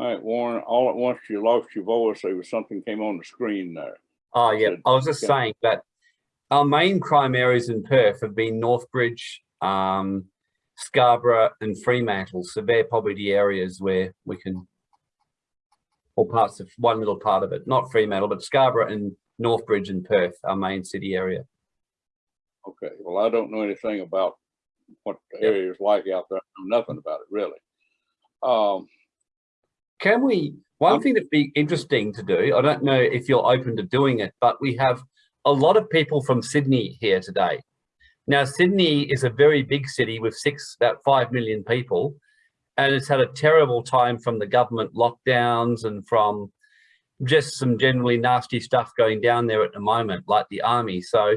All right, Warren, all at once you lost your voice. There was something came on the screen there. Oh, yeah. I was just saying that our main crime areas in Perth have been Northbridge, um, Scarborough and Fremantle. So they're probably the areas where we can, or parts of one little part of it, not Fremantle, but Scarborough and Northbridge and Perth, our main city area. Okay, well, I don't know anything about what the area is like out there. I know nothing about it, really. Um, Can we, one thing that'd be interesting to do, I don't know if you're open to doing it, but we have a lot of people from Sydney here today. Now, Sydney is a very big city with six, about 5 million people, and it's had a terrible time from the government lockdowns and from just some generally nasty stuff going down there at the moment, like the army. So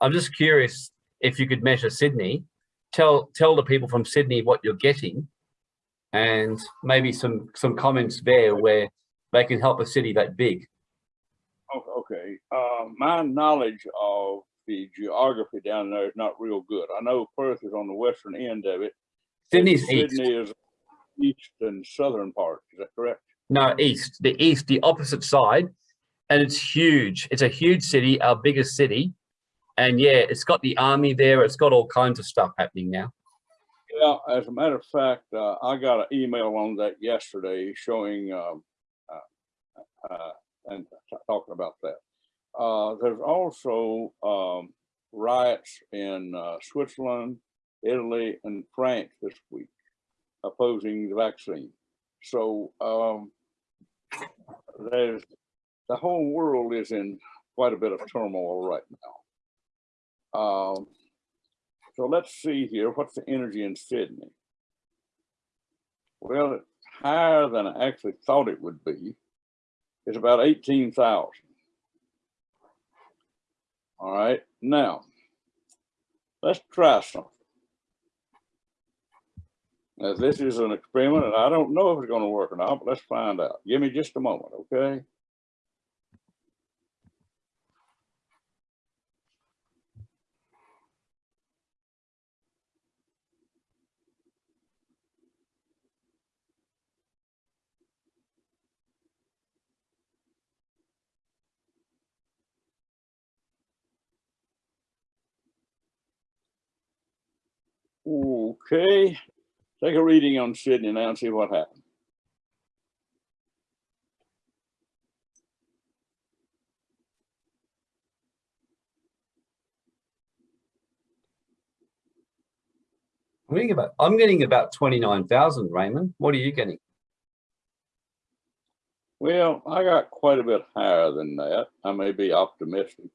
I'm just curious if you could measure Sydney, tell, tell the people from Sydney what you're getting and maybe some some comments there where they can help a city that big. okay, uh, my knowledge of the geography down there is not real good. I know Perth is on the western end of it. Sydney's east. Sydney is east and southern part, is that correct? No, east. The east, the opposite side, and it's huge. It's a huge city, our biggest city, and yeah, it's got the army there. It's got all kinds of stuff happening now. Yeah, as a matter of fact, uh, I got an email on that yesterday showing, um, uh, uh, and talking about that. Uh, there's also, um, riots in, uh, Switzerland, Italy, and France this week opposing the vaccine. So, um, there's, the whole world is in quite a bit of turmoil right now. Um, so let's see here, what's the energy in Sydney? Well, it's higher than I actually thought it would be. It's about eighteen thousand. All right, now, let's try something. Now, this is an experiment and I don't know if it's gonna work or not, but let's find out. Give me just a moment, okay? Okay, take a reading on Sydney now and see what happens. I'm getting about I'm getting about twenty nine thousand. Raymond, what are you getting? Well, I got quite a bit higher than that. I may be optimistic.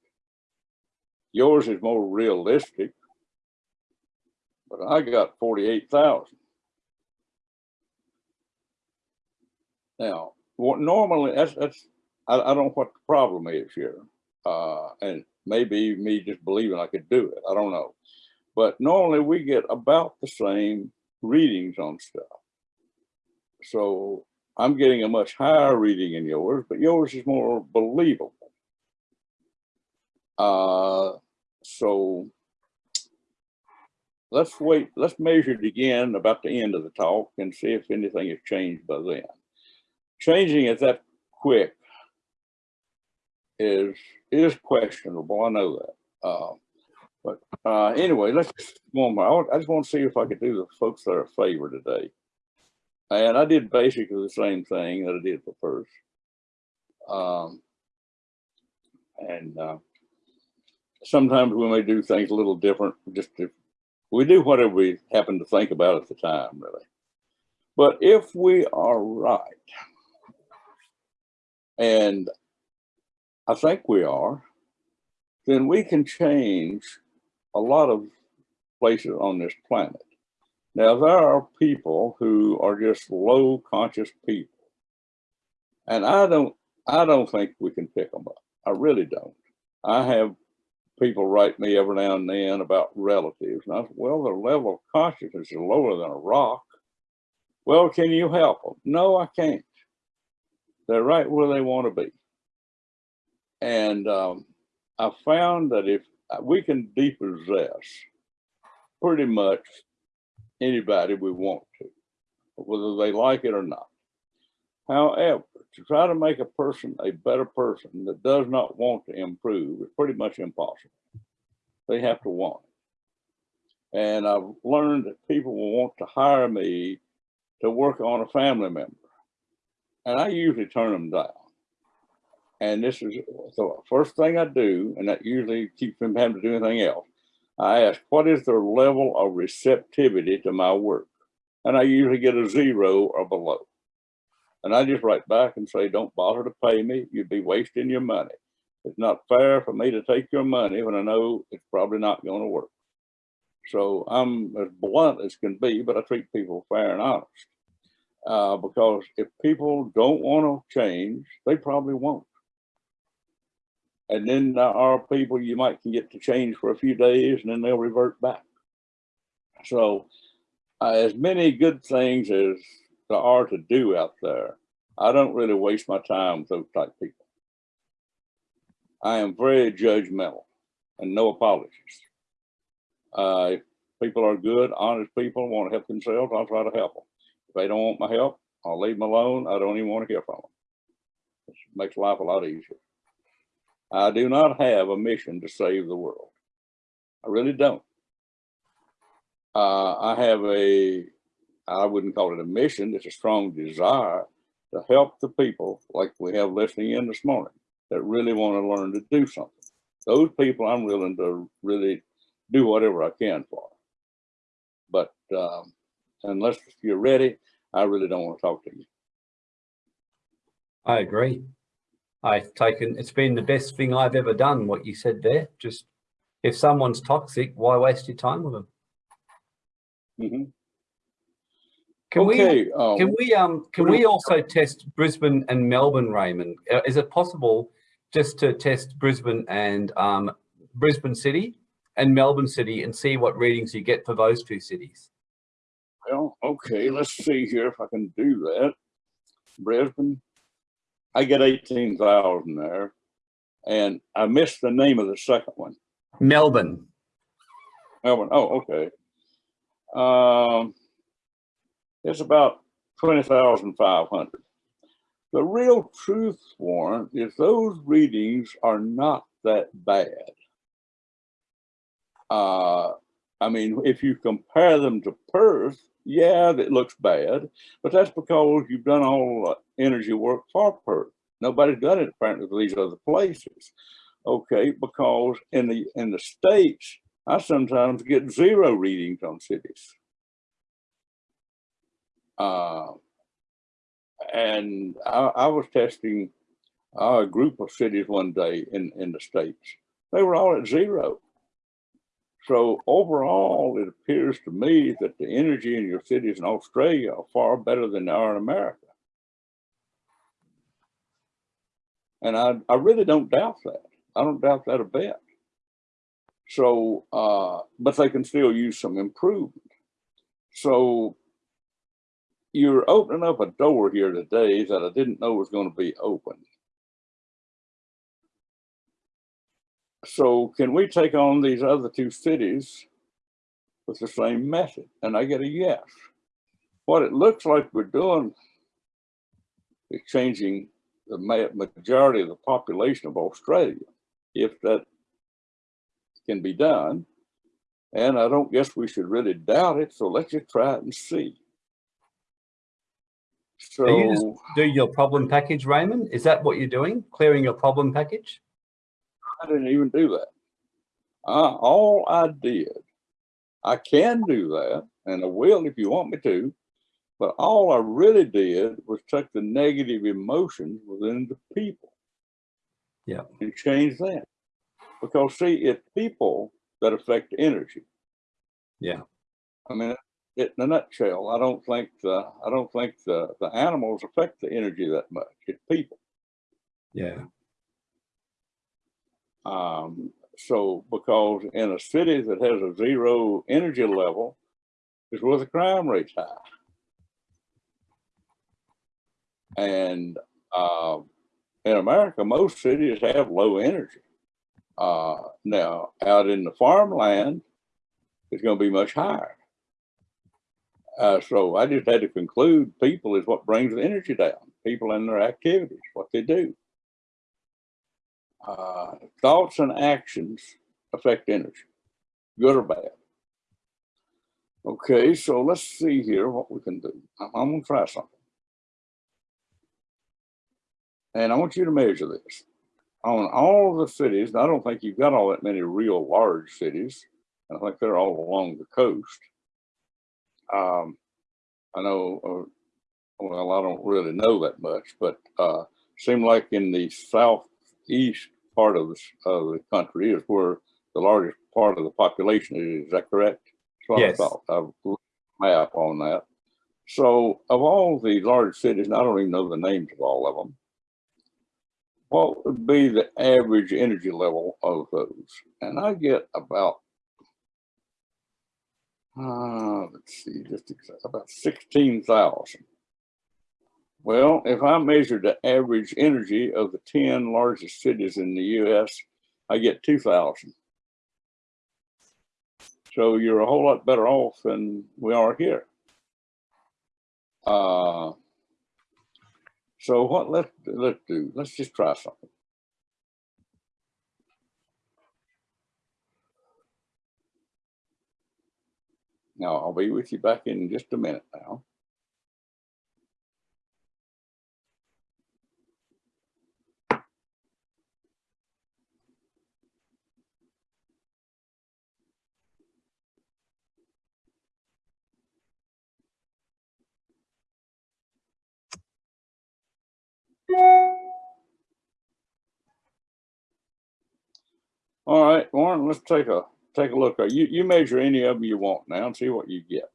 Yours is more realistic. But I got forty-eight thousand. Now, what normally, that's, that's, I, I don't know what the problem is here. Uh, and maybe me just believing I could do it. I don't know. But normally we get about the same readings on stuff. So I'm getting a much higher reading in yours, but yours is more believable. Uh, so let's wait, let's measure it again about the end of the talk and see if anything has changed by then. Changing it that quick is, is questionable, I know that. Uh, but uh, anyway, let's just go on. I I just want to see if I could do the folks that are a favor today. And I did basically the same thing that I did for Perth. Um, and uh, sometimes we may do things a little different, just to, we do whatever we happen to think about at the time, really. But if we are right, and I think we are, then we can change a lot of places on this planet. Now, there are people who are just low conscious people. And I don't, I don't think we can pick them up. I really don't. I have people write me every now and then about relatives. And I said, well, their level of consciousness is lower than a rock. Well, can you help them? No, I can't. They're right where they want to be. And um, I found that if uh, we can depossess pretty much anybody we want to, whether they like it or not. However, to try to make a person a better person that does not want to improve is pretty much impossible. They have to want it. And I've learned that people will want to hire me to work on a family member. And I usually turn them down. And this is the first thing I do, and that usually keeps them having to do anything else. I ask, what is their level of receptivity to my work? And I usually get a zero or below. And I just write back and say, don't bother to pay me. You'd be wasting your money. It's not fair for me to take your money when I know it's probably not going to work. So I'm as blunt as can be, but I treat people fair and honest. Uh, because if people don't want to change, they probably won't. And then there are people you might can get to change for a few days and then they'll revert back. So uh, as many good things as there are to do out there, I don't really waste my time with those type people. I am very judgmental and no apologies. Uh, if people are good, honest people, want to help themselves, I'll try to help them. If they don't want my help, I'll leave them alone. I don't even want to hear from them. It makes life a lot easier. I do not have a mission to save the world. I really don't. Uh, I have a, I wouldn't call it a mission, it's a strong desire to help the people like we have listening in this morning that really want to learn to do something. Those people I'm willing to really do whatever I can for. But um, unless you're ready, I really don't want to talk to you. I agree. I've taken, it's been the best thing I've ever done, what you said there. Just if someone's toxic, why waste your time with them? Mhm. Can we, Okay, uh, can we, um, can we also test Brisbane and Melbourne, Raymond? Uh, Is it possible just to test Brisbane and, um, Brisbane City and Melbourne City and see what readings you get for those two cities? Well, okay, let's see here if I can do that. Brisbane, I get eighteen thousand there. And I missed the name of the second one. Melbourne. Melbourne, oh, okay. Um, it's about twenty thousand five hundred. The real truth, Warren, is those readings are not that bad. Uh, I mean, if you compare them to Perth, yeah, it looks bad, but that's because you've done all the energy work for Perth. Nobody's done it apparently for these other places. Okay, because in the in the states, I sometimes get zero readings on cities. Uh, and I, I was testing uh, a group of cities one day in, in the States. They were all at zero. So overall, it appears to me that the energy in your cities in Australia are far better than they are in America. And I, I really don't doubt that. I don't doubt that a bit. So, uh, but they can still use some improvement. So you're opening up a door here today that I didn't know was going to be open. So can we take on these other two cities with the same method? And I get a yes. What it looks like we're doing is changing the majority of the population of Australia, if that can be done. And I don't guess we should really doubt it, so let's just try it and see. Do you just So do your problem package, Raymond? Is that what you're doing? Clearing your problem package? I didn't even do that. Uh, all I did, I can do that, and I will if you want me to, but all I really did was take the negative emotions within the people. Yeah. And change that. Because see, it's people that affect energy. Yeah. I mean, in a nutshell, I don't think the, I don't think the, the animals affect the energy that much. It's people. Yeah. Um, so because in a city that has a zero energy level is where the crime rate's high. And uh, in America, most cities have low energy. Uh, now, out in the farmland, it's going to be much higher. Uh, so I just had to conclude people is what brings the energy down. people and their activities, what they do. Uh, thoughts and actions affect energy, good or bad. Okay, so let's see here what we can do. I'm, I'm gonna try something. And I want you to measure this. On all the cities, I don't think you've got all that many real large cities. I think they're all along the coast. Um, I know, uh, well, I don't really know that much, but uh, seem like in the southeast part of the, of the country is where the largest part of the population is. Is that correct? That's what I Yes. thought. I've looked map on that. So of all the large cities, and I don't even know the names of all of them, what would be the average energy level of those? And I get about, uh, let's see, just about 16,000. Well, if I measure the average energy of the 10 largest cities in the US, I get 2,000. So you're a whole lot better off than we are here. Uh, so what let let's do? Let's just try something. Now I'll be with you back in just a minute now. All right, Warren, let's take a take a look. You you measure any of them you want now and see what you get.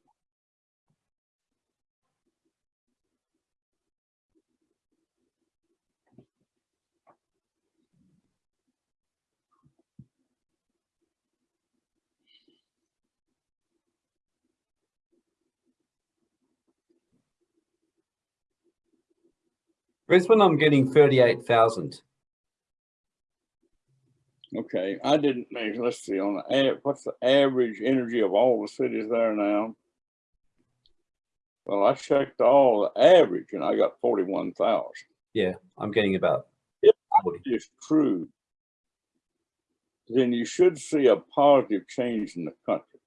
Brisbane, I'm getting 38,000. Okay, I didn't measure. Let's see on the what's the average energy of all the cities there now? Well, I checked all the average and I got forty-one thousand. Yeah, I'm getting about If 40. Is true. Then you should see a positive change in the country.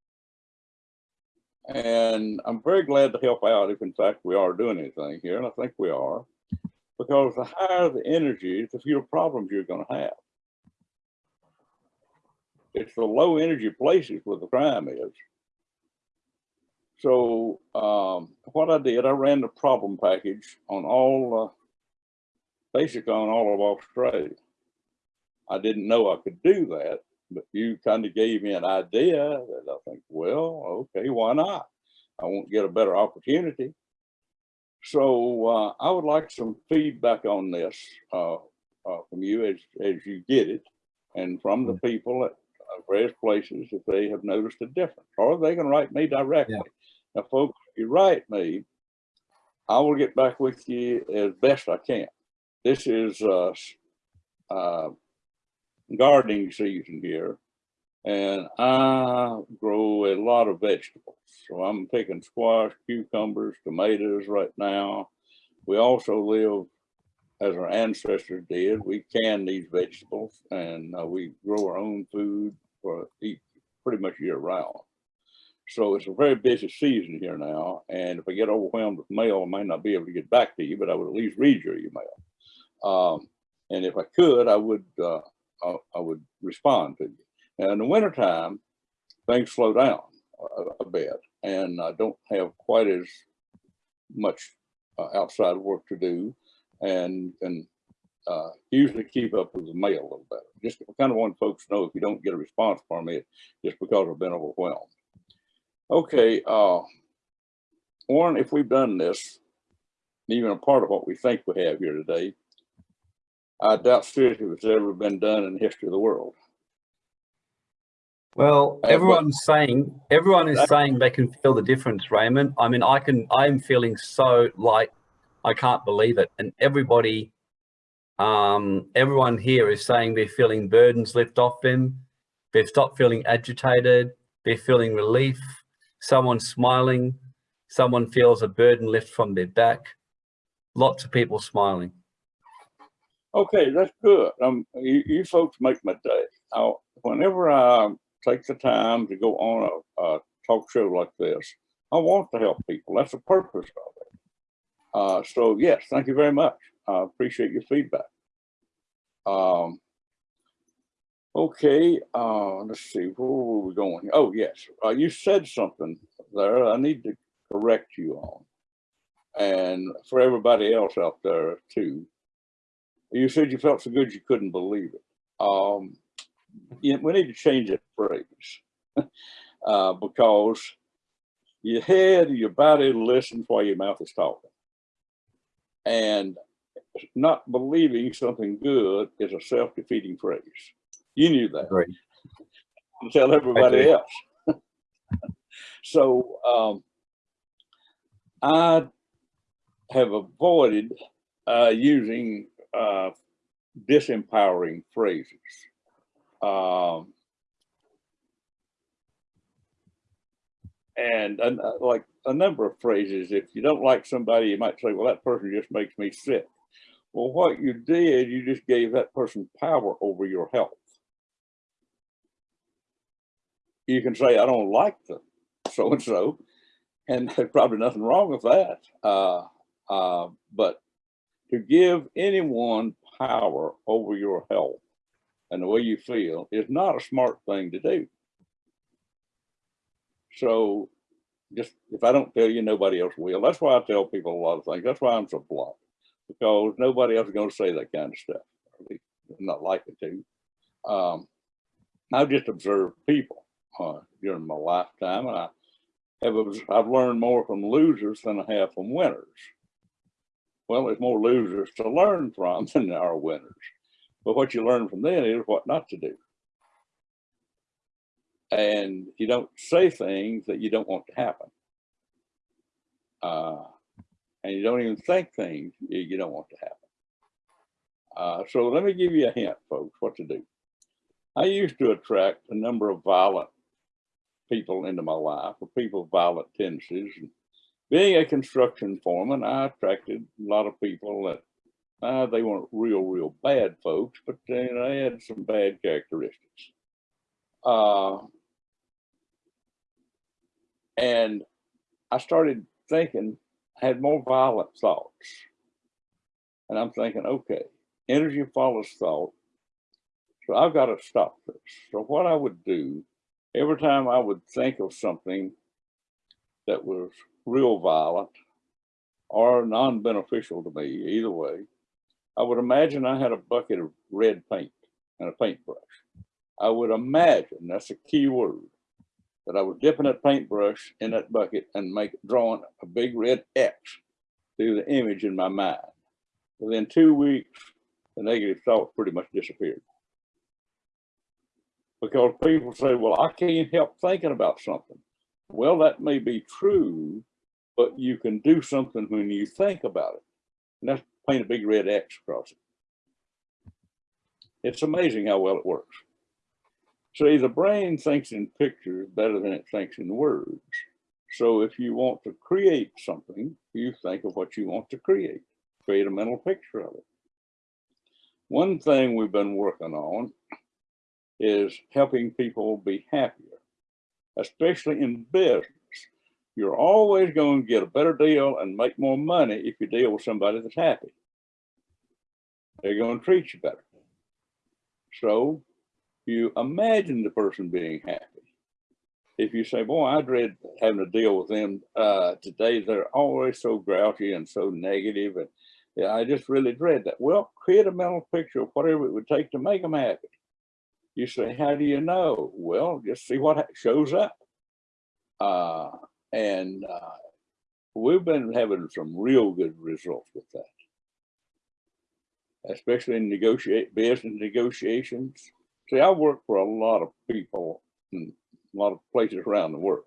And I'm very glad to help out if in fact we are doing anything here, and I think we are. Because the higher the energy, the fewer problems you're gonna have. It's the low energy places where the crime is. So um, what I did, I ran the problem package on all, uh, basically on all of Australia. I didn't know I could do that, but you kind of gave me an idea that I think, well, okay, why not? I won't get a better opportunity. So uh, I would like some feedback on this uh, uh, from you as, as you get it and from the people at uh, various places if they have noticed a difference or they can write me directly. Now, folks, if you write me, I will get back with you as best I can. This is uh, uh, gardening season here, and I grow a lot of vegetables. So I'm picking squash, cucumbers, tomatoes right now. We also live as our ancestors did. We can these vegetables, and uh, we grow our own food for pretty much year round. So it's a very busy season here now, and if I get overwhelmed with mail, I might not be able to get back to you, but I would at least read your email. Um, and if I could, I would uh, I, I would respond to you. Now in the wintertime, things slow down a, a bit, and I don't have quite as much uh, outside work to do, and and uh, usually keep up with the mail a little better. Just kind of want folks to know if you don't get a response from me, just because I've been overwhelmed. Okay, uh, Warren, if we've done this, even a part of what we think we have here today, I doubt seriously if it's ever been done in the history of the world. Well, everyone's saying, everyone is saying they can feel the difference, Raymond. I mean, I can, I'm feeling so light. I can't believe it. And everybody, um, everyone here is saying they're feeling burdens lift off them. They've stopped feeling agitated. They're feeling relief. Someone's smiling. Someone feels a burden lift from their back. Lots of people smiling. Okay, that's good. Um, you, you folks make my day. i whenever I take the time to go on a, a talk show like this, I want to help people. That's the purpose of it. Uh, so yes, thank you very much. I appreciate your feedback. Um, okay, uh, let's see, where were we going? Oh, yes, uh, you said something there I need to correct you on. And for everybody else out there too. You said you felt so good you couldn't believe it. Um, yeah, we need to change that phrase uh, because your head, your body listens while your mouth is talking. And not believing something good is a self-defeating phrase. You knew that. Right. Tell everybody else. so um, I have avoided uh, using uh, disempowering phrases. Um, and uh, like a number of phrases, if you don't like somebody, you might say, well, that person just makes me sick. Well, what you did, you just gave that person power over your health. You can say, I don't like the so-and-so, and there's probably nothing wrong with that. Uh, uh, but to give anyone power over your health and the way you feel is not a smart thing to do. So just if I don't tell you, nobody else will. That's why I tell people a lot of things. That's why I'm so blunt because nobody else is going to say that kind of stuff. Or not likely to. Um, I've just observed people uh, during my lifetime, and I have I've learned more from losers than I have from winners. Well, there's more losers to learn from than there are winners. But what you learn from them is what not to do. And you don't say things that you don't want to happen. Uh, and you don't even think things you don't want to happen. Uh, so let me give you a hint, folks, what to do. I used to attract a number of violent people into my life, or people with violent tendencies. And being a construction foreman, I attracted a lot of people that uh, they weren't real, real bad folks, but they, they had some bad characteristics. Uh, and I started thinking, had more violent thoughts. And I'm thinking, okay, energy follows thought. So I've got to stop this. So what I would do, every time I would think of something that was real violent or non-beneficial to me, either way, I would imagine I had a bucket of red paint and a paintbrush. I would imagine, that's a key word, that I was dipping a paintbrush in that bucket and make drawing a big red X through the image in my mind. Within two weeks, the negative thought pretty much disappeared. Because people say, well, I can't help thinking about something. Well, that may be true, but you can do something when you think about it. And that's paint a big red X across it. It's amazing how well it works. See, the brain thinks in pictures better than it thinks in words. So if you want to create something, you think of what you want to create, create a mental picture of it. One thing we've been working on is helping people be happier, especially in business. You're always going to get a better deal and make more money if you deal with somebody that's happy. They're going to treat you better. So you imagine the person being happy. If you say, boy, I dread having to deal with them uh, today, they're always so grouchy and so negative, and yeah, I just really dread that. Well, create a mental picture of whatever it would take to make them happy. You say, how do you know? Well, just see what shows up. Uh, and uh, we've been having some real good results with that, especially in negotiate business negotiations. See, I work for a lot of people in a lot of places around the world,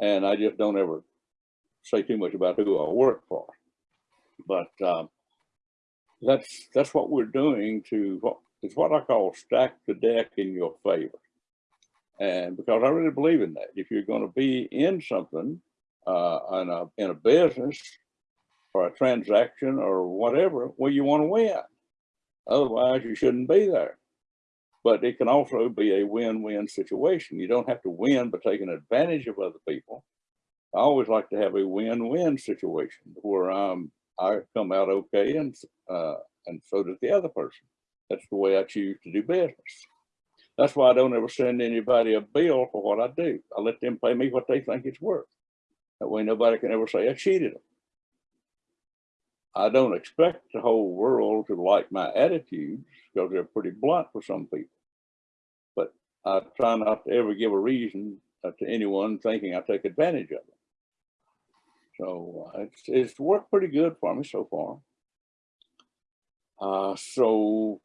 and I just don't ever say too much about who I work for. But um, that's that's what we're doing to it's what I call stack the deck in your favor. And because I really believe in that, if you're going to be in something, uh, in a in a business, or a transaction or whatever, well, you want to win. Otherwise, you shouldn't be there. But it can also be a win-win situation. You don't have to win by taking advantage of other people. I always like to have a win-win situation where um, I come out okay and uh, and so does the other person. That's the way I choose to do business. That's why I don't ever send anybody a bill for what I do. I let them pay me what they think it's worth. That way nobody can ever say I cheated them. I don't expect the whole world to like my attitudes because they're pretty blunt for some people. But I try not to ever give a reason uh, to anyone thinking I take advantage of them. So uh, it's, it's worked pretty good for me so far. Uh, so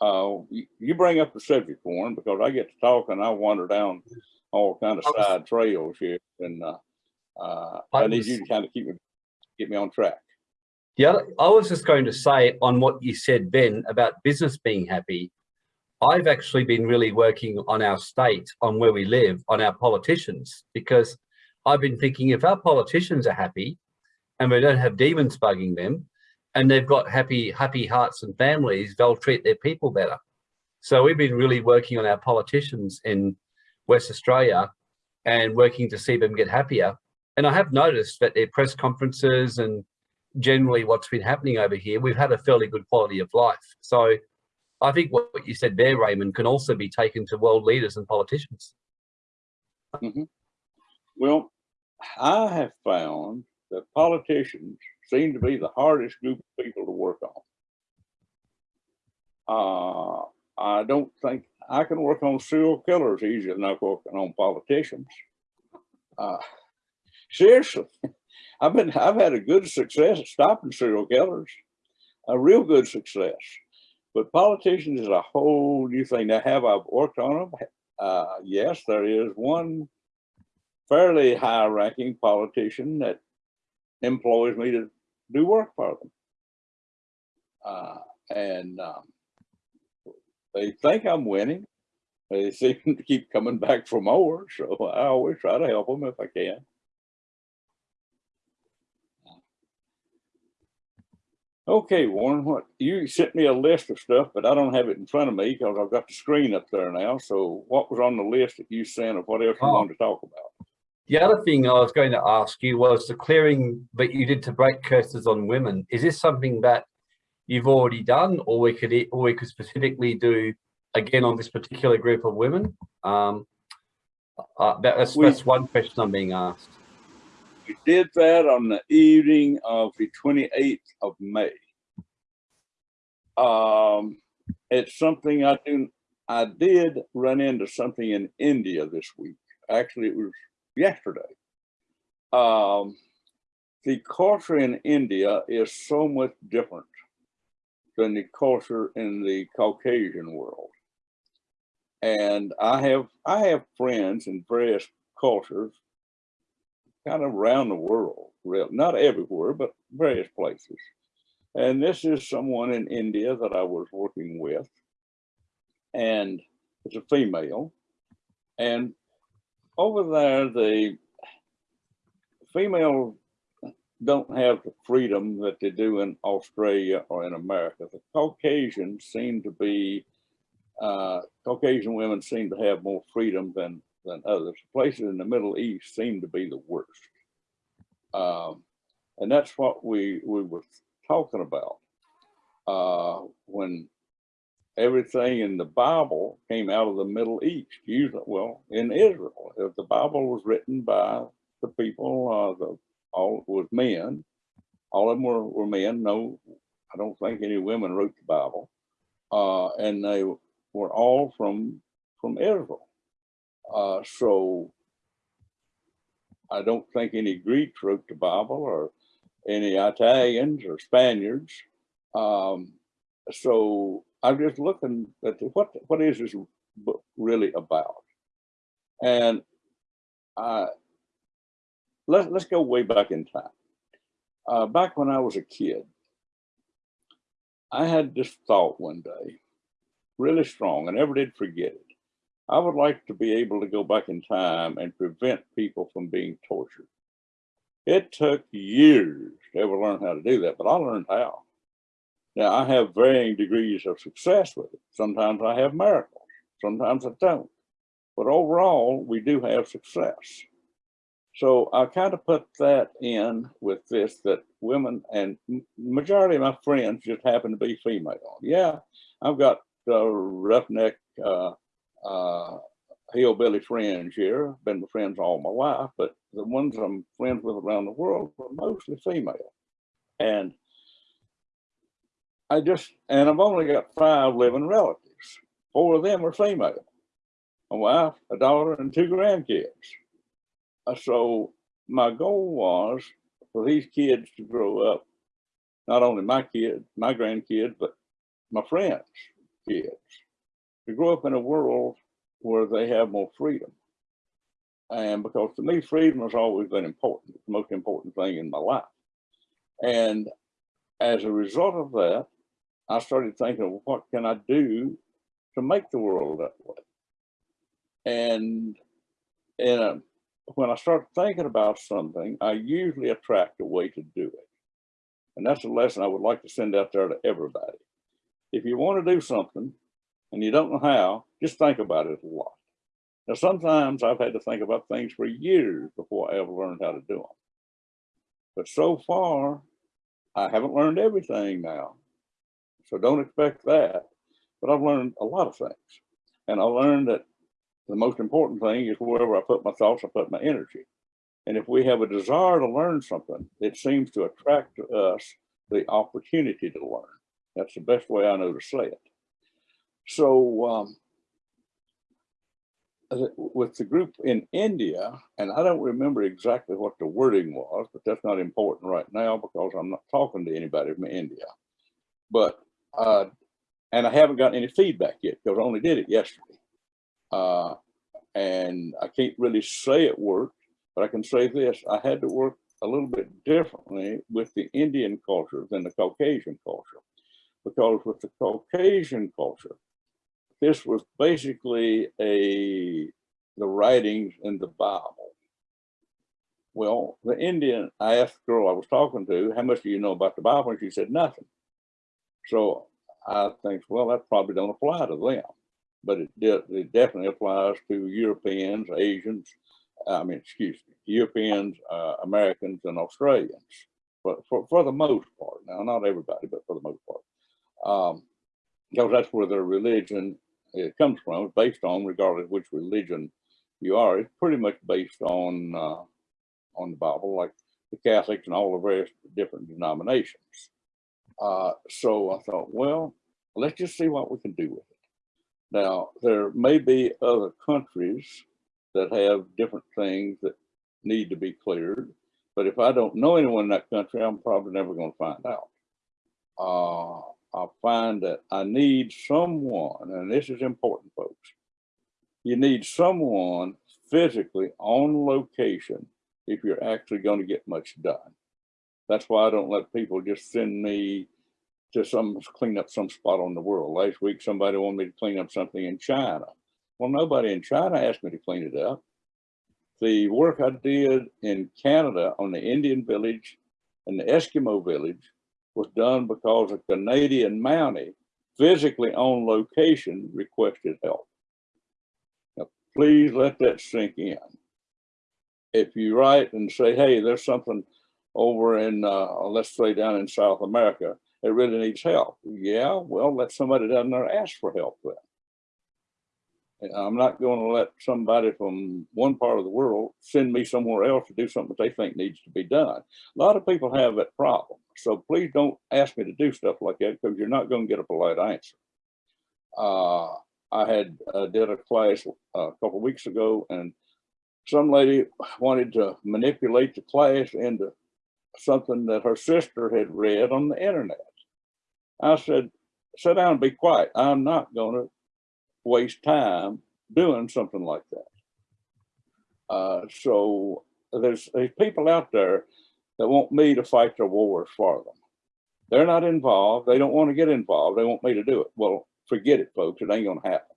uh, you, bring up the subject, Warren, because I get to talk and I wander down all kind of side trails here, and uh, uh, I I need you to kind of keep me get me on track. The other, I was just going to say on what you said, Ben, about business being happy. I've actually been really working on our state, on where we live, on our politicians, because I've been thinking if our politicians are happy and we don't have demons bugging them and they've got happy, happy hearts and families, they'll treat their people better. So we've been really working on our politicians in West Australia and working to see them get happier. And I have noticed that their press conferences and generally what's been happening over here, we've had a fairly good quality of life. So I think what you said there, Raymond, can also be taken to world leaders and politicians. Well, I have found that politicians seem to be the hardest group of people to work on. Uh, I don't think I can work on serial killers easier than I can on politicians. Uh, seriously, I've been I've had a good success at stopping serial killers, a real good success. But politicians is a whole new thing. Now, have I worked on them? Uh, yes, there is one fairly high ranking politician that employs me to do work for them. Uh, and um, they think I'm winning. They seem to keep coming back for more, so I always try to help them if I can. Okay, Warren, what you sent me a list of stuff, but I don't have it in front of me because I've got the screen up there now. So what was on the list that you sent of what else you Oh. wanted to talk about? The other thing I was going to ask you was the clearing that you did to break curses on women. Is this something that you've already done or we could, or we could specifically do again on this particular group of women? Um, uh, that- that's, We- that's one question I'm being asked. We did that on the evening of the 28th of May. Um, it's something I do, I did run into something in India this week. Actually, it was yesterday. Um, the culture in India is so much different than the culture in the Caucasian world. And I have, I have friends in various cultures kind of around the world, not everywhere, but various places. And this is someone in India that I was working with. And it's a female. And over there, the females don't have the freedom that they do in Australia or in America. The Caucasians seem to be, uh, Caucasian women seem to have more freedom than than others. Places in the Middle East seem to be the worst. Um, and that's what we, we were talking about. Uh, when everything in the Bible came out of the Middle East, usually, well, in Israel, if the Bible was written by the people, uh, the, all was men, all of them were, were men. No, I don't think any women wrote the Bible. Uh, and they were all from, from Israel. Uh, so I don't think any Greeks wrote the Bible or any Italians or Spaniards. Um, so I'm just looking at the, what what is this book really about? And uh, let's let's go way back in time. Uh, back when I was a kid, I had this thought one day, really strong, and never did forget it. I would like to be able to go back in time and prevent people from being tortured. It took years to ever learn how to do that, but I learned how. Now I have varying degrees of success with it. Sometimes I have miracles, sometimes I don't. But overall, we do have success. So I kind of put that in with this that women and majority of my friends just happen to be female. Yeah, I've got uh, roughneck uh, uh, hillbilly friends here. Been my friends all my life, but the ones I'm friends with around the world are mostly female. And I just, and I've only got five living relatives. Four of them are female. A wife, a daughter, and two grandkids. Uh, So my goal was for these kids to grow up, not only my kid, my grandkids, but my friends' kids, to grow up in a world where they have more freedom. And because to me, freedom has always been important, the most important thing in my life. And as a result of that, I started thinking, well, what can I do to make the world that way? And and uh, when I start thinking about something, I usually attract a way to do it. And that's a lesson I would like to send out there to everybody. If you want to do something and you don't know how, just think about it a lot. Now, sometimes I've had to think about things for years before I ever learned how to do them. But so far, I haven't learned everything now. So don't expect that. But I've learned a lot of things. And I learned that the most important thing is wherever I put my thoughts, I put my energy. And if we have a desire to learn something, it seems to attract to us the opportunity to learn. That's the best way I know to say it. So um, with the group in India, and I don't remember exactly what the wording was, but that's not important right now because I'm not talking to anybody from India. But, uh, and I haven't gotten any feedback yet because I only did it yesterday. Uh, and I can't really say it worked, but I can say this, I had to work a little bit differently with the Indian culture than the Caucasian culture. Because with the Caucasian culture, this was basically a the writings in the Bible. Well, the Indian, I asked the girl I was talking to, how much do you know about the Bible? And she said, nothing. So I think, well, that probably don't apply to them, but it, de it definitely applies to Europeans, Asians, I mean, excuse me, Europeans, uh, Americans, and Australians, for, for, for the most part. Now, not everybody, but for the most part. Um, because that's where their religion it comes from, it's based on, regardless of which religion you are, it's pretty much based on uh, on the Bible, like the Catholics and all the various different denominations. Uh, so I thought, well, let's just see what we can do with it. Now, there may be other countries that have different things that need to be cleared, but if I don't know anyone in that country, I'm probably never going to find out. Uh, I find that I need someone, and this is important, folks. You need someone physically on location if you're actually going to get much done. That's why I don't let people just send me to some clean up some spot on the world. Last week, somebody wanted me to clean up something in China. Well, nobody in China asked me to clean it up. The work I did in Canada on the Indian village and the Eskimo village was done because a Canadian Mountie physically on location requested help. Now, please let that sink in. If you write and say, hey, there's something over in, uh, let's say down in South America, it really needs help. Yeah, well, let somebody down there ask for help then. And I'm not going to let somebody from one part of the world send me somewhere else to do something that they think needs to be done. A lot of people have that problem. So please don't ask me to do stuff like that because you're not going to get a polite answer. Uh, I had uh, did a class a couple weeks ago and some lady wanted to manipulate the class into something that her sister had read on the internet. I said, sit down and be quiet. I'm not going to waste time doing something like that. Uh, so there's, there's people out there that want me to fight their wars for them. They're not involved. They don't want to get involved. They want me to do it. Well, forget it, folks. It ain't going to happen.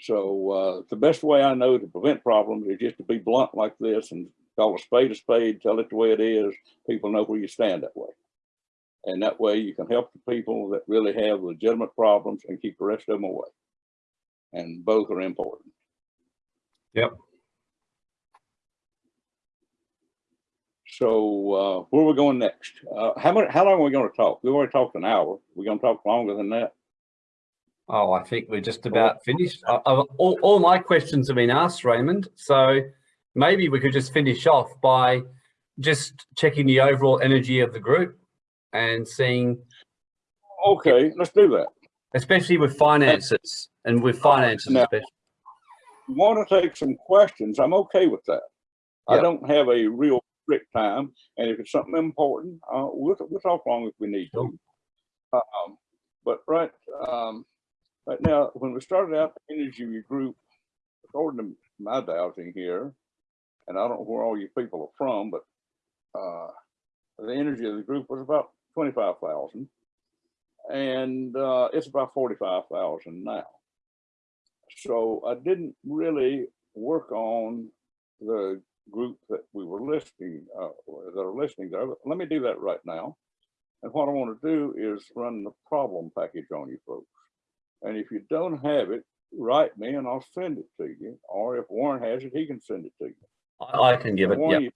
So uh, the best way I know to prevent problems is just to be blunt like this and call a spade a spade, tell it the way it is. People know where you stand that way. And that way you can help the people that really have legitimate problems and keep the rest of them away. And both are important. Yep. So uh, where are we going next? Uh, how much, how long are we going to talk? We've already talked an hour. We're going to talk longer than that. Oh, I think we're just about finished. Uh, uh, all, all my questions have been asked, Raymond. So maybe we could just finish off by just checking the overall energy of the group and seeing, Okay, let's do that. especially with finances and with finances, Now- especially. want to take some questions, I'm okay with that. I don't have a real strict time, and if it's something important, uh, we'll, we'll talk long if we need to. Um, but right, um, right now, when we started out the energy group, according to my dowsing here, and I don't know where all you people are from, but, uh, the energy of the group was about twenty-five thousand. And, uh, it's about forty-five thousand now. So I didn't really work on the group that we were listing, uh, that are listening there. Let me do that right now. And what I want to do is run the problem package on you folks. And if you don't have it, write me and I'll send it to you. Or if Warren has it, he can send it to you. I, I can give it. Warren, Yeah.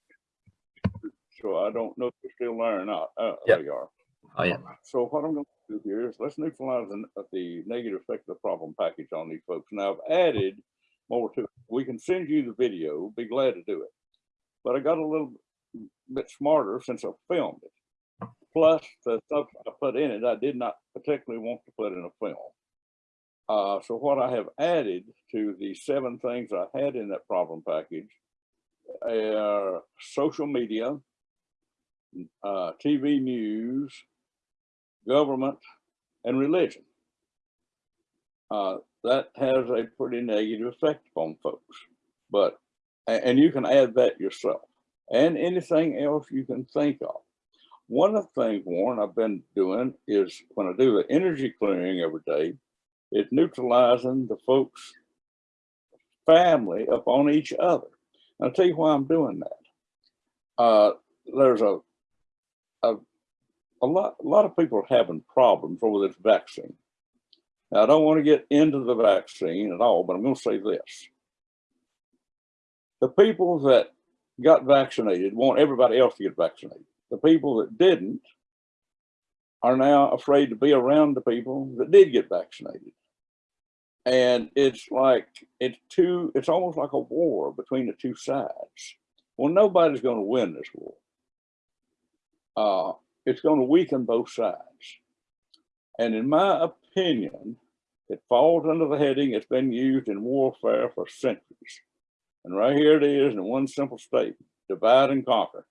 you- So I don't know if you're still there or not. Uh, Yep. there you are. Oh, yeah. So what I'm going to do here is let's neutralize the, the negative effect of the problem package on these folks. Now I've added more to it. We can send you the video, be glad to do it. But I got a little bit smarter since I filmed it. Plus the stuff I put in it, I did not particularly want to put in a film. Uh, so what I have added to the seven things I had in that problem package are social media, uh, TV news, government, and religion. Uh, that has a pretty negative effect upon folks. But, and you can add that yourself and anything else you can think of. One of the things, Warren, I've been doing is when I do the energy clearing every day, it's neutralizing the folks' family upon each other. And I'll tell you why I'm doing that. Uh, there's a, a a lot, a lot of people having problems over this vaccine. Now, I don't want to get into the vaccine at all, but I'm going to say this. The people that got vaccinated want everybody else to get vaccinated. The people that didn't are now afraid to be around the people that did get vaccinated. And it's like, it's two, it's almost like a war between the two sides. Well, nobody's going to win this war. Uh, it's going to weaken both sides. And in my opinion, it falls under the heading, it's been used in warfare for centuries. And right here it is in one simple statement, divide and conquer.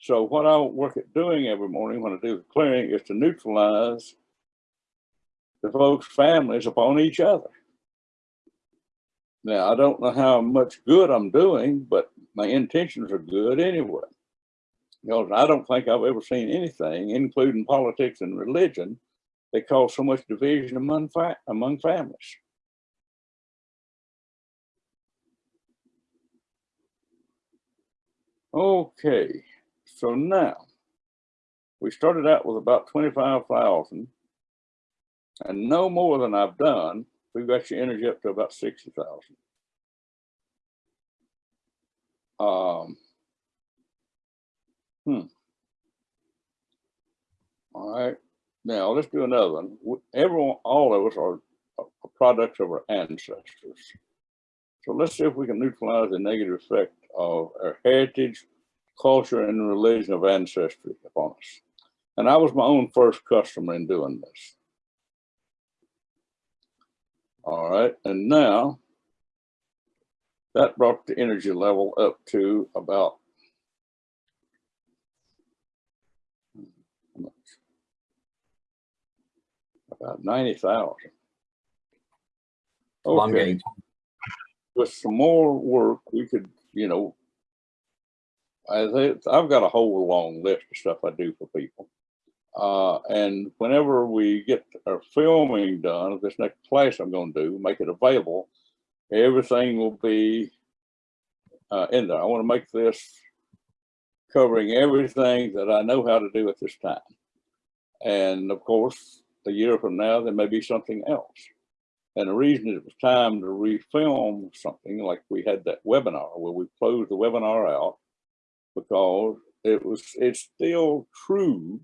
So what I work at doing every morning when I do the clearing is to neutralize the folks' families upon each other. Now, I don't know how much good I'm doing, but my intentions are good anyway. Because I don't think I've ever seen anything, including politics and religion, that caused so much division among among families. Okay, so now we started out with about twenty-five thousand. And no more than I've done, we've got your energy up to about sixty thousand. Um. Hmm. All right, now let's do another one. Everyone, all of us are are products of our ancestors. So let's see if we can neutralize the negative effect of our heritage, culture, and religion of ancestry upon us. And I was my own first customer in doing this. All right, and now that brought the energy level up to about how much? about ninety thousand. Well, I'm Okay, getting, with some more work, we could, you know, I, I've got a whole long list of stuff I do for people. Uh, and whenever we get our filming done, this next class I'm gonna do, make it available, everything will be uh, in there. I wanna make this covering everything that I know how to do at this time. And of course, a year from now, there may be something else. And the reason it was time to refilm something like we had that webinar where we closed the webinar out because it was, it's still true.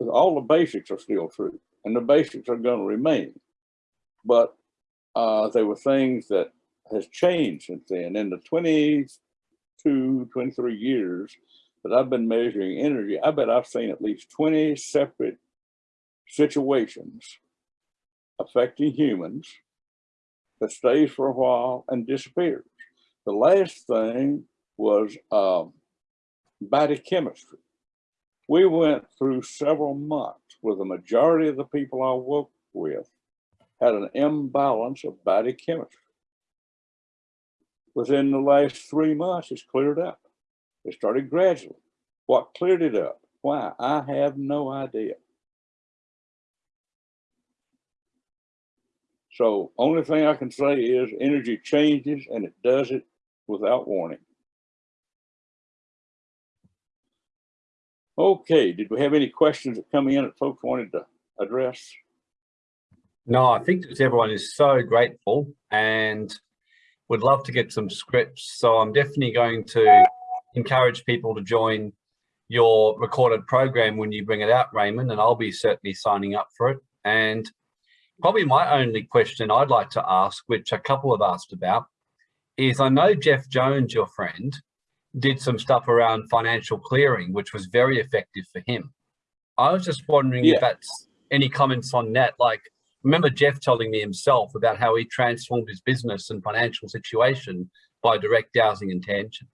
All the basics are still true and the basics are going to remain. But uh, there were things that has changed since then. In the 22, 23 years that I've been measuring energy, I bet I've seen at least 20 separate situations affecting humans that stays for a while and disappears. The last thing was um, body chemistry. We went through several months where the majority of the people I worked with had an imbalance of body chemistry. Within the last three months, it's cleared up. It started gradually. What cleared it up? Why? I have no idea. So only thing I can say is energy changes and it does it without warning. Okay, did we have any questions that come in that folks wanted to address? No, I think everyone is so grateful and would love to get some scripts. So I'm definitely going to encourage people to join your recorded program when you bring it out, Raymond, and I'll be certainly signing up for it. And probably my only question I'd like to ask, which a couple have asked about, is I know Jeff Jones, your friend, did some stuff around financial clearing, which was very effective for him. I was just wondering Yeah. if that's any comments on that. Like, remember Jeff telling me himself about how he transformed his business and financial situation by direct dowsing intention.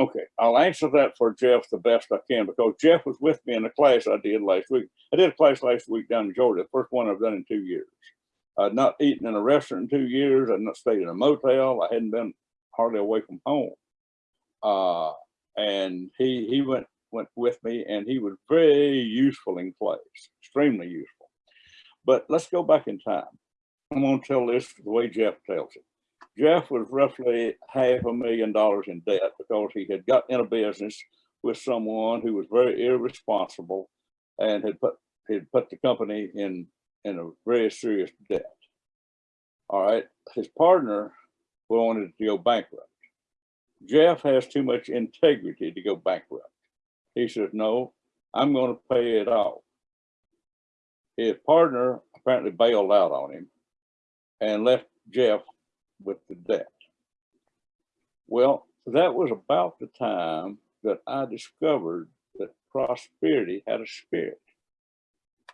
Okay, I'll answer that for Jeff the best I can because Jeff was with me in the class I did last week. I did a class last week down in Georgia, the first one I've done in two years. I'd not eaten in a restaurant in two years. I'd not stayed in a motel. I hadn't been hardly away from home. Uh, and he he went went with me and he was very useful in class, extremely useful. But let's go back in time. I'm gonna tell this the way Jeff tells it. Jeff was roughly half a million dollars in debt because he had got in a business with someone who was very irresponsible and had put had put the company in in a very serious debt. All right, his partner wanted to go bankrupt. Jeff has too much integrity to go bankrupt. He says, no, I'm going to pay it off. His partner apparently bailed out on him and left Jeff with the debt. Well, that was about the time that I discovered that prosperity had a spirit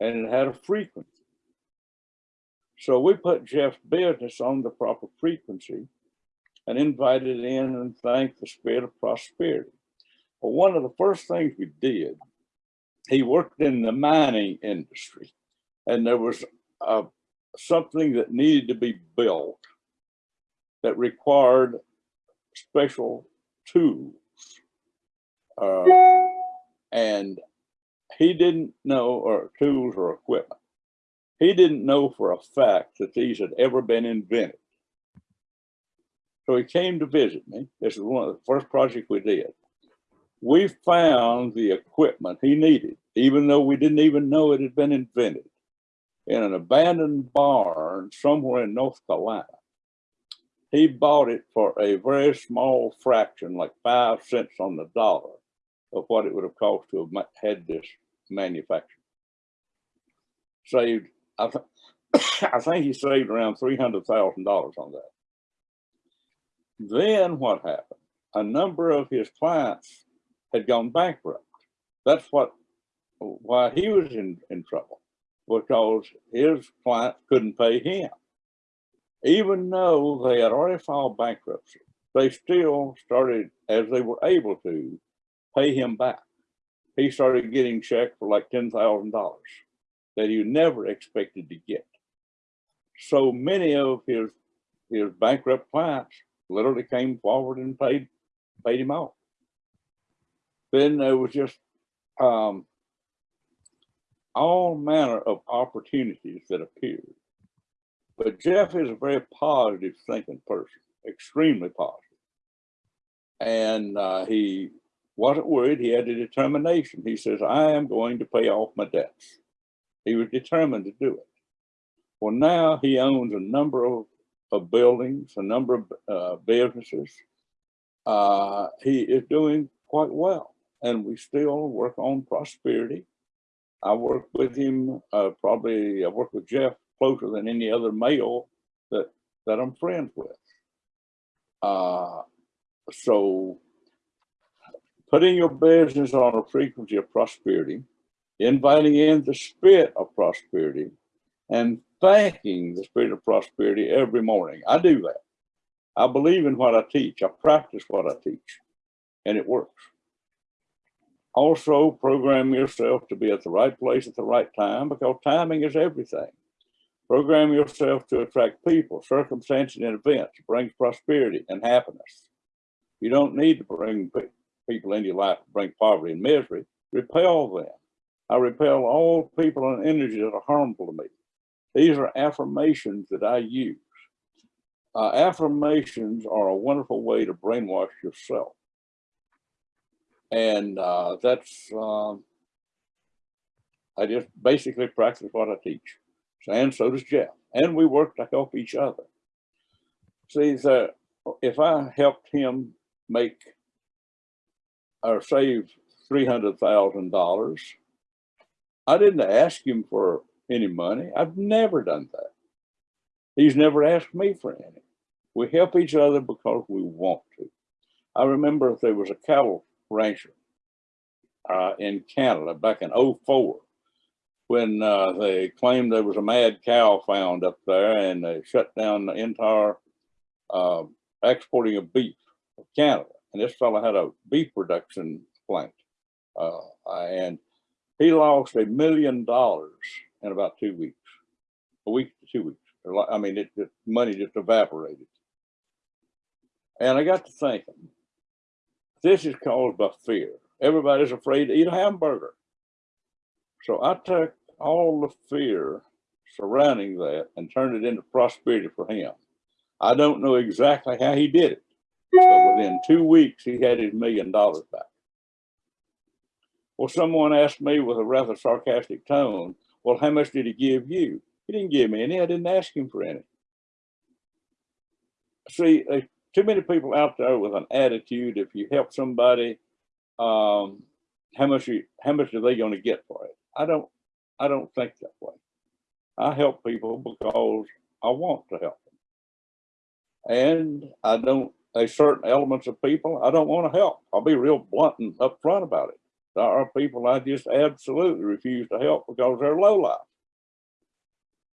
and it had a frequency. So we put Jeff's business on the proper frequency and invited in and thanked the spirit of prosperity. Well, one of the first things we did, he worked in the mining industry and there was uh, something that needed to be built that required special tools. Uh, and he didn't know, or tools or equipment. He didn't know for a fact that these had ever been invented. So he came to visit me. This is one of the first projects we did. We found the equipment he needed, even though we didn't even know it had been invented, in an abandoned barn somewhere in North Carolina. He bought it for a very small fraction, like five cents on the dollar of what it would have cost to have had this manufactured. Saved, I, th- I think he saved around three hundred thousand dollars on that. Then what happened? A number of his clients had gone bankrupt. That's what, why he was in, in trouble, because his clients couldn't pay him. Even though they had already filed bankruptcy, they still started, as they were able to, pay him back. He started getting checks for like ten thousand dollars that he never expected to get. So many of his his bankrupt clients literally came forward and paid paid him off. Then there was just um, all manner of opportunities that appeared. But Jeff is a very positive thinking person, extremely positive. And uh, he wasn't worried. He had a determination. He says, I am going to pay off my debts. He was determined to do it. Well, now he owns a number of, of buildings, a number of uh, businesses. Uh, he is doing quite well. And we still work on prosperity. I work with him, uh, probably I work with Jeff closer than any other male that, that I'm friends with. Uh, so putting your business on a frequency of prosperity, inviting in the spirit of prosperity, and thanking the spirit of prosperity every morning. I do that. I believe in what I teach. I practice what I teach, and it works. Also, program yourself to be at the right place at the right time because timing is everything. Program yourself to attract people, circumstances, and events. It brings prosperity and happiness. You don't need to bring pe- people into your life to bring poverty and misery. Repel them. I repel all people and energies that are harmful to me. These are affirmations that I use. Uh, affirmations are a wonderful way to brainwash yourself. And uh, that's, um, I just basically practice what I teach. And so does Jeff. And we work to help each other. See, if I helped him make or save $300,000, I didn't ask him for any money. I've never done that. He's never asked me for any. We help each other because we want to. I remember there was a cattle rancher uh, in Canada back in 04 when uh, they claimed there was a mad cow found up there and they shut down the entire uh, exporting of beef of Canada. And this fellow had a beef production plant. Uh, and he lost a million dollars in about two weeks, a week to two weeks. I mean, it, the money just evaporated. And I got to thinking, this is caused by fear. Everybody's afraid to eat a hamburger. So I took all the fear surrounding that and turned it into prosperity for him. I don't know exactly how he did it, but within two weeks, he had his million dollars back. Well, someone asked me with a rather sarcastic tone, well, how much did he give you? He didn't give me any. I didn't ask him for any. See, uh, too many people out there with an attitude, if you help somebody, um, how much you, how much are they going to get for it? I don't, I don't think that way. I help people because I want to help them. And I don't, a certain elements of people I don't want to help. I'll be real blunt and upfront about it. There are people I just absolutely refuse to help because they're low life.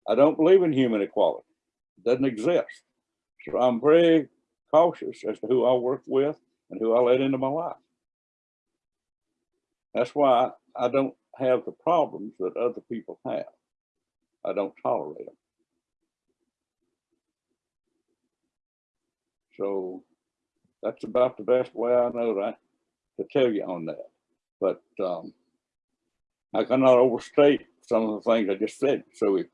I don't believe in human equality. It doesn't exist. So I'm very cautious as to who I work with and who I let into my life. That's why I don't have the problems that other people have. I don't tolerate them. So that's about the best way I know to, to tell you on that. But um, I cannot overstate some of the things I just said. So it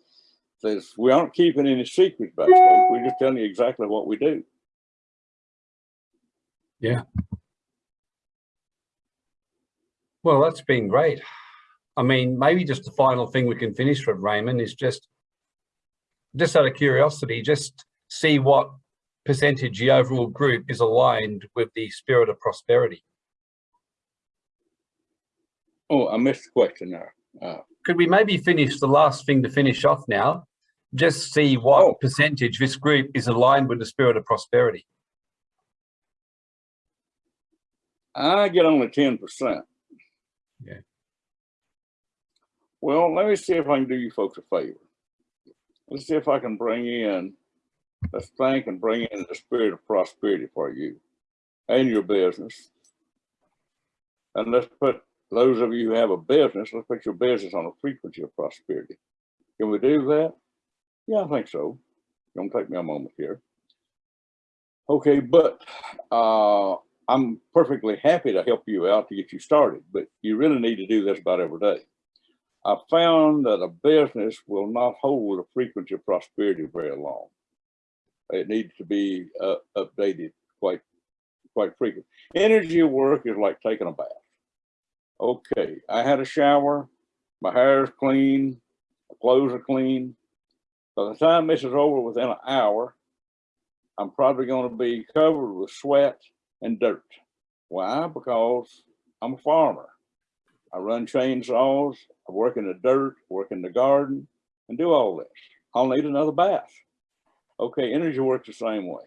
says we aren't keeping any secrets back, folks. We're just telling you exactly what we do. Yeah. Well, that's been great. I mean, maybe just the final thing we can finish with Raymond is just, just out of curiosity, just see what percentage the overall group is aligned with the spirit of prosperity. Oh, I missed the question there. Uh, Could we maybe finish the last thing to finish off now? Just see what Oh. percentage this group is aligned with the spirit of prosperity. I get only ten percent. Yeah. Well, let me see if I can do you folks a favor. Let's see if I can bring in, let's thank and bring in the spirit of prosperity for you and your business. And let's put, those of you who have a business, let's put your business on a frequency of prosperity. Can we do that? Yeah, I think so. Gonna take me a moment here. Okay, but, uh, I'm perfectly happy to help you out to get you started, but you really need to do this about every day. I found that a business will not hold a frequency of prosperity very long. It needs to be uh, updated quite, quite frequent. Energy work is like taking a bath. Okay, I had a shower, my hair is clean, my clothes are clean. By the time this is over within an hour, I'm probably going to be covered with sweat and dirt. Why? Because I'm a farmer. I run chainsaws, I work in the dirt, work in the garden, and do all this. I'll need another bath. Okay, energy works the same way.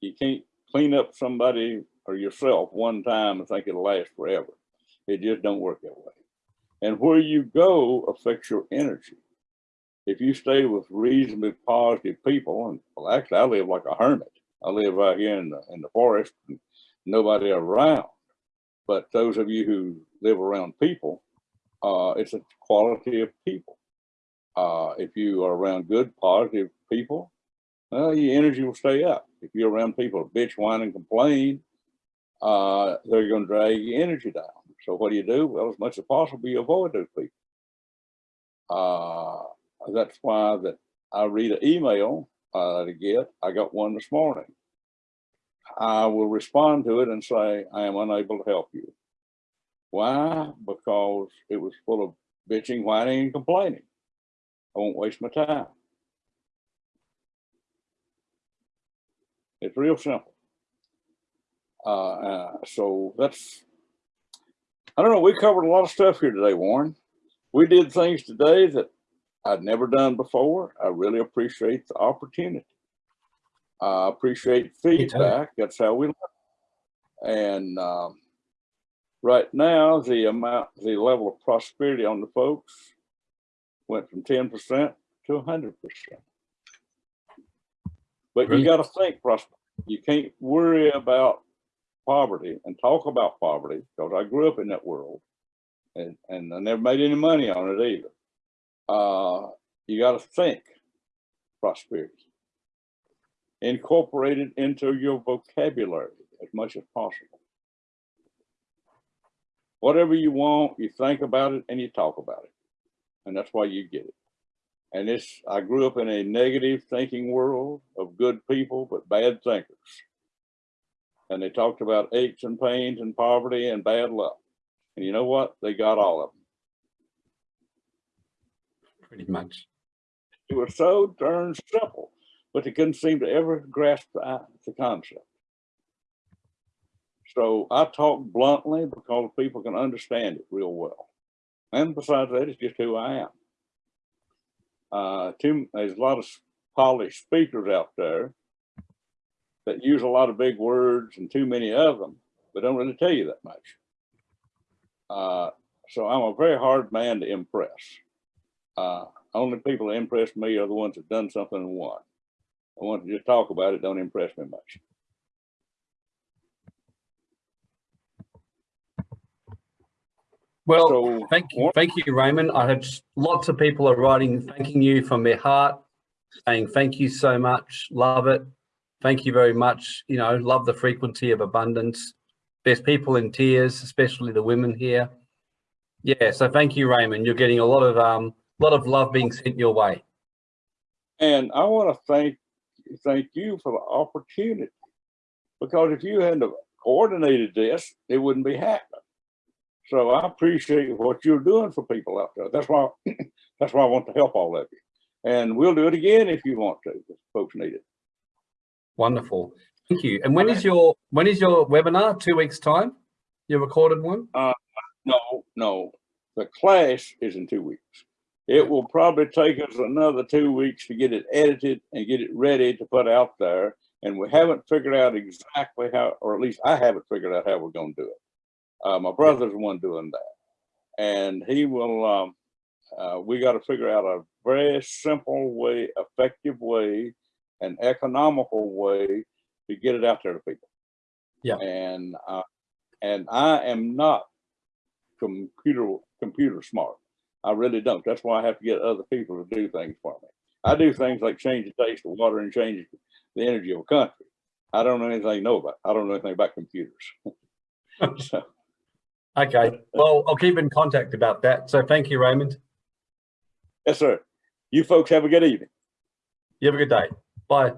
You can't clean up somebody or yourself one time and think it'll last forever. It just don't work that way. And where you go affects your energy. If you stay with reasonably positive people, and well, actually I live like a hermit. I live out here in the, in the forest, nobody around. But those of you who live around people, uh, it's a quality of people. Uh, if you are around good, positive people, well, your energy will stay up. If you're around people who bitch, whine, and complain, uh, they're going to drag your energy down. So what do you do? Well, as much as possible, you avoid those people. Uh, that's why that I read an email uh, to get. I got one this morning. I will respond to it and say, I am unable to help you. Why? Because it was full of bitching, whining, and complaining. I won't waste my time. It's real simple. Uh, uh, so that's, I don't know, we covered a lot of stuff here today, Warren. We did things today that I'd never done before. I really appreciate the opportunity. I appreciate feedback. That's how we learn. And um, right now, the amount, the level of prosperity on the folks went from 10% to 100%. But you got to think prosperity. You can't worry about poverty and talk about poverty because I grew up in that world and, and I never made any money on it either. Uh, you got to think prosperity. Incorporate it into your vocabulary as much as possible. Whatever you want, you think about it and you talk about it. And that's why you get it. And it's, I grew up in a negative thinking world of good people, but bad thinkers. And they talked about aches and pains and poverty and bad luck. And you know what? They got all of them. Pretty much. It was so darn simple, but they couldn't seem to ever grasp the, the concept. So I talk bluntly because people can understand it real well. And besides that, it's just who I am. Uh, too, there's a lot of polished speakers out there that use a lot of big words and too many of them, but don't really tell you that much. Uh, so I'm a very hard man to impress. Uh, only people that impress me are the ones that have done something and won. The ones that just talk about it don't impress me much. Well, So thank you, thank you, Raymond. I have lots of people are writing, thanking you from their heart, saying thank you so much, love it. Thank you very much. You know, love the frequency of abundance. There's people in tears, especially the women here. Yeah, so thank you, Raymond. You're getting a lot of um, lot of love being sent your way. And I want to thank thank you for the opportunity because if you hadn't coordinated this, it wouldn't be happening. So I appreciate what you're doing for people out there. That's why that's why I want to help all of you. And we'll do it again if you want to, if folks need it. Wonderful. Thank you. And when is your when is your webinar? Two weeks time? Your recorded one? Uh, no, no, the class is in two weeks. It will probably take us another two weeks to get it edited and get it ready to put out there. And we haven't figured out exactly how, or at least I haven't figured out how we're gonna do it. Uh, my brother's the one doing that. And he will, um, uh, we gotta figure out a very simple way, effective way, an economical way to get it out there to people. Yeah. And, uh, and I am not computer computer smart. I really don't. That's why I have to get other people to do things for me. I do things like change the taste of water and change the energy of a country. I don't know anything know about. I don't know anything about computers. So, Okay, well, I'll keep in contact about that. So thank you, Raymond. yes, sir. You folks have a good evening. You have a good day. Bye.